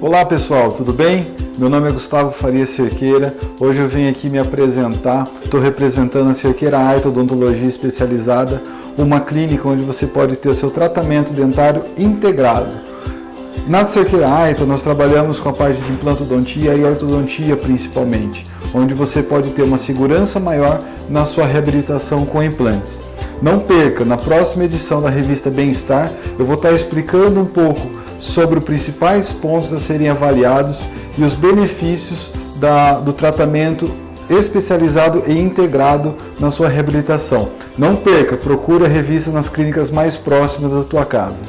Olá pessoal, tudo bem? Meu nome é Gustavo Faria Cerqueira, hoje eu vim aqui me apresentar, estou representando a Cerqueira Aita Odontologia Especializada, uma clínica onde você pode ter o seu tratamento dentário integrado. Na Cerqueira Aita nós trabalhamos com a parte de implantodontia e ortodontia principalmente, onde você pode ter uma segurança maior na sua reabilitação com implantes. Não perca, na próxima edição da revista Bem-Estar eu vou estar explicando um pouco sobre os principais pontos a serem avaliados e os benefícios da, do tratamento especializado e integrado na sua reabilitação. Não perca, procure a revista nas clínicas mais próximas da tua casa.